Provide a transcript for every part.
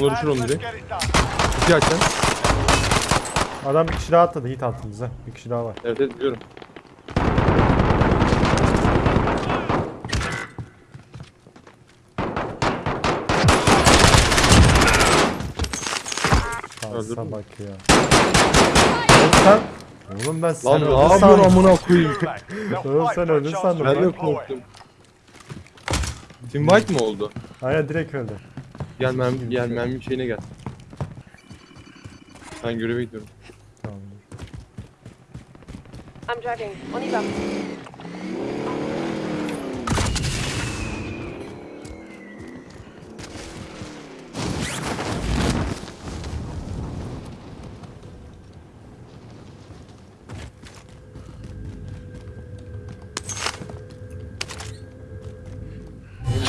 Olur düşür onu direkt. İki aç sen. Adam bir kişi daha atladı hit altımıza. Bir kişi daha var. Evet evet biliyorum. Öldürdün bak ya. Oğlum sen... Oğlum ben sen Lan ne öldün yapıyorsun sandım. amına koyayım. Oğlum sen sandım to Ben de korktum. Team White mı oldu? Aynen direkt öldü. Gel mermi, gel mermi şeyine gel. Ben göreve gidiyorum. Tamam. I'm driving. On y va.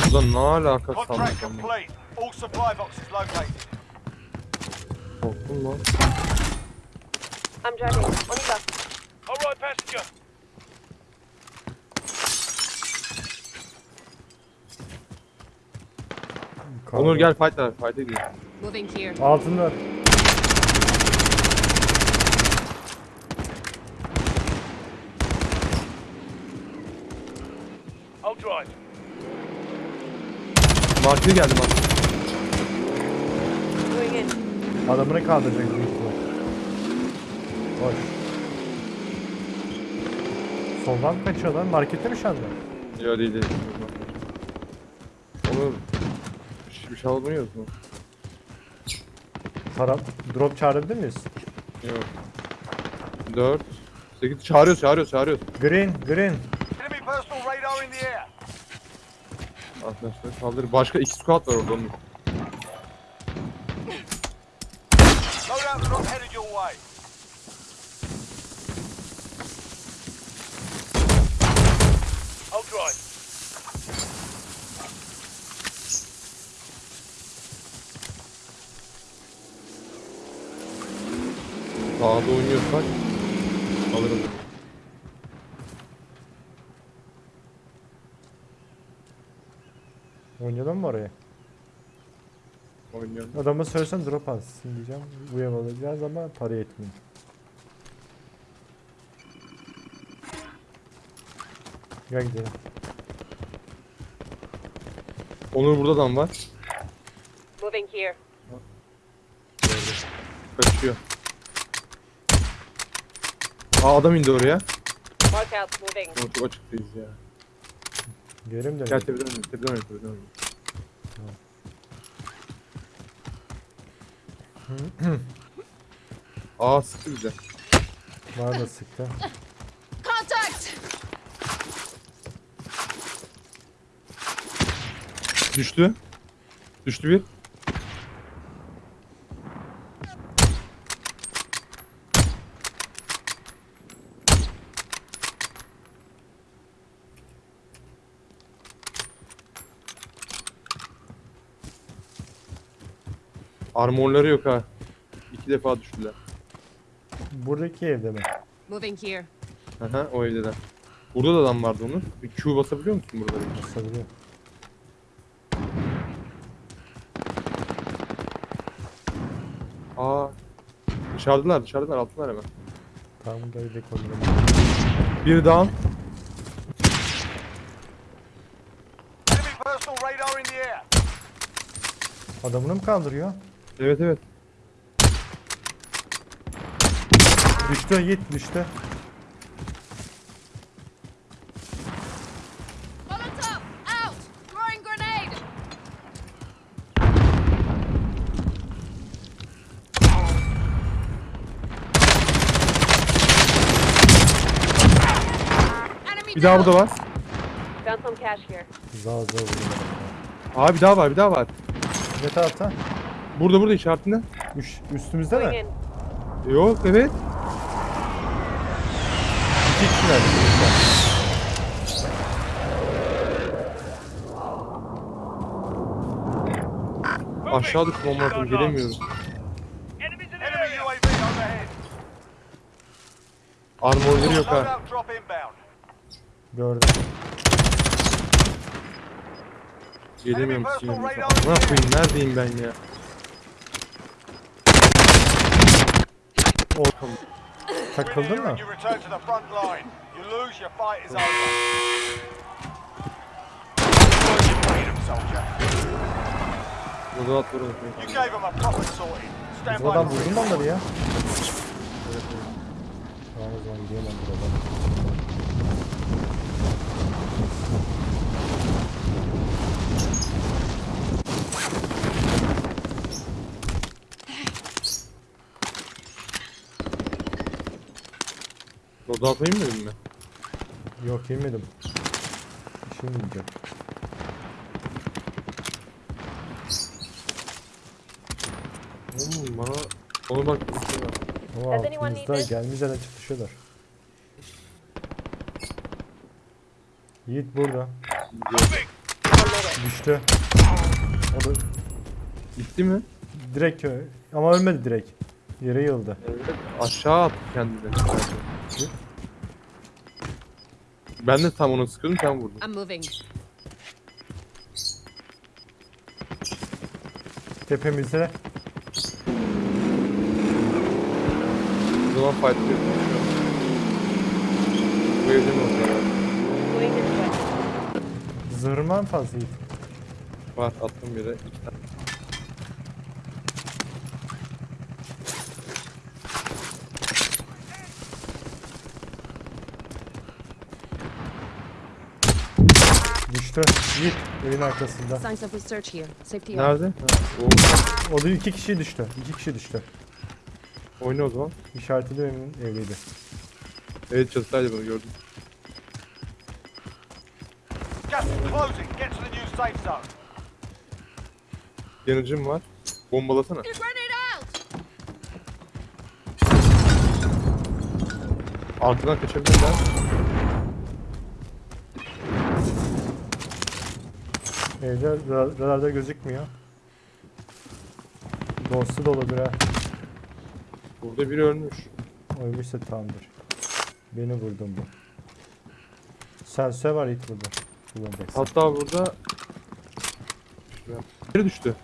Buradan ne alaka sandık. All supply boxes located. Korktum lan. I'm driving. On y va. All right, passenger. Onur gel fight ver. Fight ediyor. Moving here. Altında. I'll drive. Markete geldi bak. Going in. Adamını kaldıracak büyük ihtimal. Boş. Soldan mı kaçıyor lan? Markette mi şu anda? Ya değil değil. Bir, bir şey almıyoruz mu? Para, drop çağırabilir miyiz? Yok. 4 8 çağırıyoruz çağırıyoruz çağırıyoruz. Green, green. Enemy personal radar in the air. Arkadaşlar kaldır. Başka iki squad var orada onun. Drop headed your way. I'll drive. Sağda oynuyorsak alırım. Oynayalım mı oraya? Oynuyorum. Adama söylesen drop alsın diyeceğim. Uyamayacağız ama para yetmiyor. Gel gidelim. Onur burada adam var. Moving here. Kaçıyor. Aa adam indi oraya. Mark out. Moving. Çok açıktayız ya. Gelelim de. Gel tepeden oynayalım. Tepeden oynayalım. Tepeden oynayalım. Aa sıktı bize. Bana da sıktı. Contact! Düştü. Düştü bir. Armorları yok ha. İki defa düştüler. Buradaki evde mi? Moving here. Aha o evdeler. Burada da adam vardı onun. Bir Q basabiliyor musun burada? Basabiliyor. Aa. Dışarıdalar dışarıdalar altılar hemen. Tamam gel gidelim onlara. Bir down. Adamını mı kaldırıyor? Evet evet. Düştü Yiğit düştü. Molotov! Out! Throwing grenade! Enemy Bir daha burada var. Found some cash here. Zağ vurdu. Aa bir daha var bir daha var. Ne tarafta? Burada burada işaretinde. Üş, üstümüzde mi? Yok evet. İki kişiler. Aşağı düştüm amına koyayım gelemiyorum. Armorları yok ha. Gördüm. Gelemiyorum. Ne yapayım neredeyim ben ya? A proper sorting. Stand by Buradan the vurdun mu reinforcements. onları ya? Tamam o zaman gideyim ben buradan. Mı dedim mi? Yok yemedim. İşim yiyeceğim. Oğlum bana ona bak bir şey var. Ama Does anyone need altımızda this? gelmeyeceğine çıkışıyorlar. Yiğit burada. Düştü. O da Gitti mi? direkt ö- ama ölmedi direkt. Yere yıldı. Evet. Aşağı attı kendini. Ben de tam onu sıkıyordum sen vurdun. I'm moving. Tepemizde O zaman fight ediyorum. Bu evde mi olsa Going this way. zırhman fazla Yiğit. var attım bir de iki tane. Düştü. Yiğit evin arkasında. Nerede? Ha, o, O da iki kişi düştü. İki kişi düştü. oyna o zaman. İşaretli evin evliydi. Evet çatısaydı bunu gördüm. Yanıcım var. Bombalasana. Arkadan kaçabilirler. Evde ra- radarda gözükmüyor. Dostu doludur ha. Burada biri ölmüş. Ölmüşse tamamdır. Beni vurdun bu. Sensör var ilk burada. Hatta burada... Biri düştü.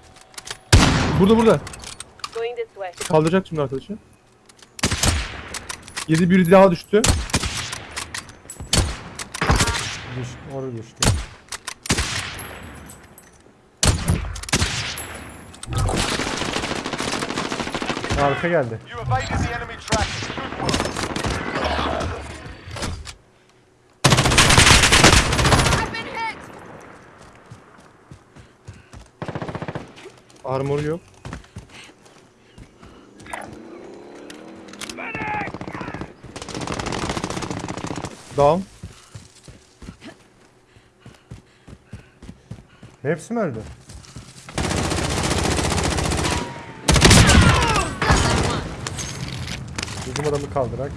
Burada burada. Kaldıracak şimdi arkadaşı. Yedi biri daha düştü. Düş, oraya düştü. Arka geldi. You evaded the enemy track. Good work. I've been hit! Armoru yok. Down. Hepsi mi öldü? Bizim adamı kaldırak.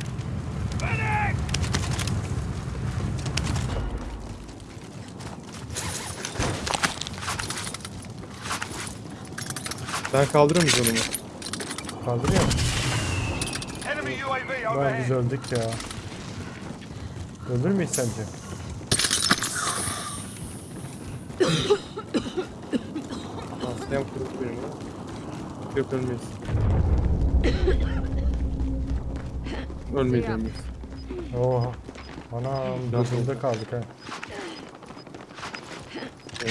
Ben kaldıramayacağım onu. Kaldırıyor mu? Lan biz öldük ya. Ölür müyüz sence? Hastayım kırık benim ha. Yok ölmeyiz. Biz. Oha. Anam oldu? kaldık ha.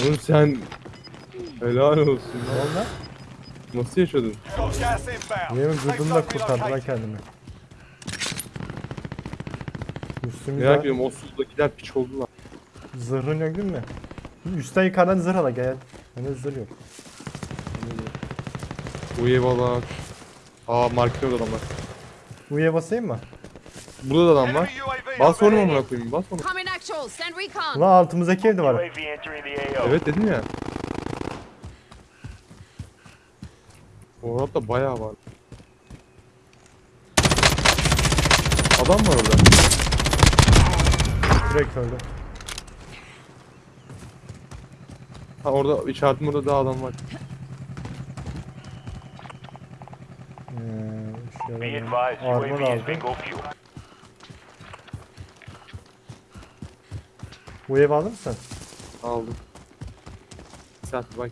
Oğlum sen... Helal olsun Ne lan. oldu lan? Nasıl yaşadın? İnbound. Yemin Safe gırdımla zone kurtardı lan relocated. kendimi. Üstümüzde Merak ediyorum o suzdakiler piç oldular. zırhın yok değil mi? Üstten yukarıdan zırh ala gel. Hani zırh yok. Uye balak. Aa markete adamlar. U'ya basayım mı? Burada da adam var. Bas onu amına koyayım bas onu. Ulan altımızdaki evde var. Evet dedim ya. Orada bayağı var. Adam var orada. Direkt öldü. Ha orada işaretim orada daha adam var. Ee, şöyle armor aldım. Bu ev aldın mı sen? Aldım. Bir saat bak.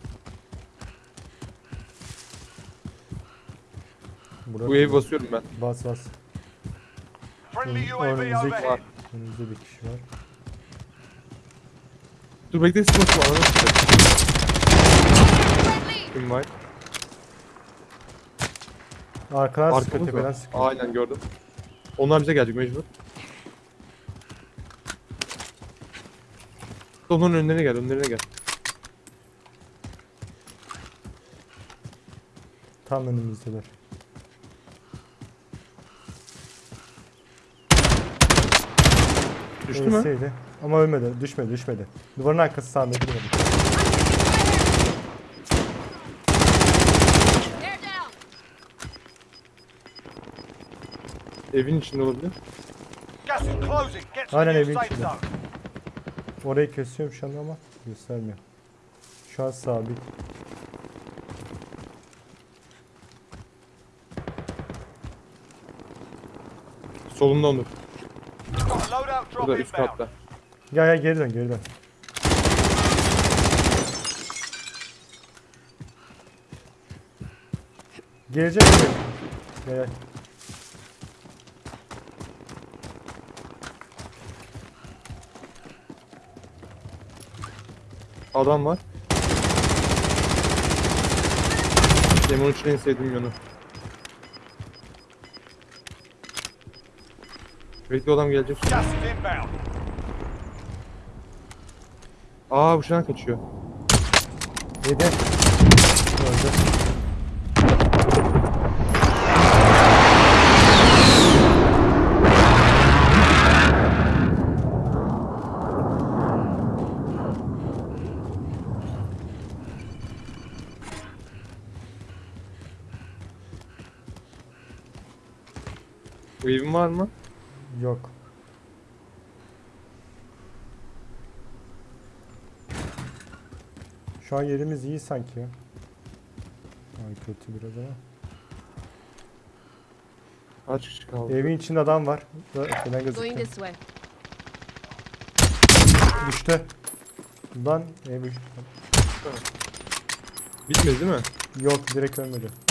Burada Bu evi basıyorum ben. bas bas. Friendly Ön- UAV önümüzdeki overhead. var. Önümüzde bir kişi var. Dur bekle smoke var. Kim var? Arkadan sıkıyor Arkamız tepeden sıkıyor. Aynen gördüm. Onlar bize gelecek mecbur. Onların önlerine gel, önlerine gel. Tam önümüzdeler. Düştü mü? Ölseydi. Ama ölmedi. Düşmedi düşmedi. Duvarın arkası sağında durmadı. Evin içinde olabilir. Aynen evin içinde. Orayı kesiyorum şu anda ama göstermiyor. Şu an sabit. Solunda Onur. Burada üst katta. Gel gel geri dön geri dön. Gelecek mi? Gel gel. Adam var. Demon için en sevdiğim yanı. Bekle adam gelecek. Aa bu şuna kaçıyor. Yedi. Öldü. Evin var mı? Yok. Şu an yerimiz iyi sanki ya. Ay kötü biraz ama. Kaç kişi kaldı? Evin içinde adam var. Going gözüküyor. Düştü. Lan ev Bitmedi değil mi? Yok direkt ölmedi.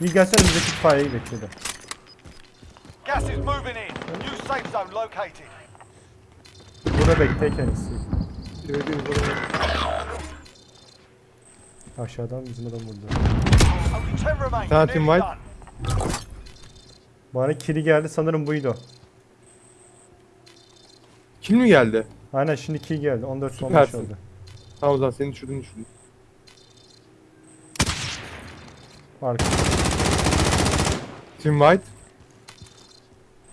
İyi gelsene bizdeki itfaiyeyi bekledi. Gas is moving in. New safe zone located. Burada bekle kendisi. Aşağıdan bizim adam vurdu. Only 10 remain. Tamam, Nearly Team White. done. Bana kili geldi sanırım buydu. Kim mi geldi? Aynen şimdi kill geldi. 14 15 Süpersin. oldu. Tamam o zaman seni düşürdün düşürdün. Arka. Team White.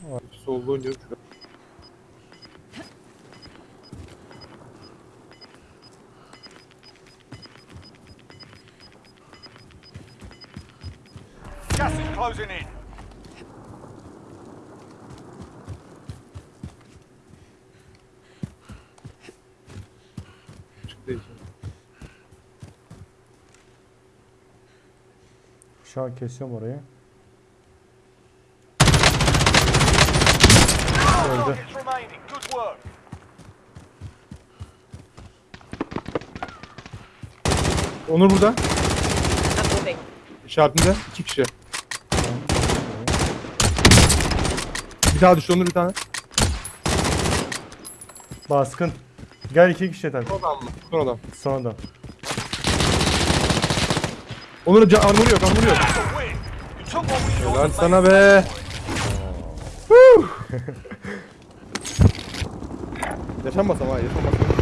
Oynuyorum şu an. Gas is closing in. Şu an kesiyorum orayı. Öldü. Onur burada. İşaretinde. iki kişi. Bir daha düştü Onur bir tane. Baskın. Gel iki kişi yeter. Son adam mı? Son adam. Son adam. Onur'un armoru yok armoru yok. That's a win. 有什么什么，有什么。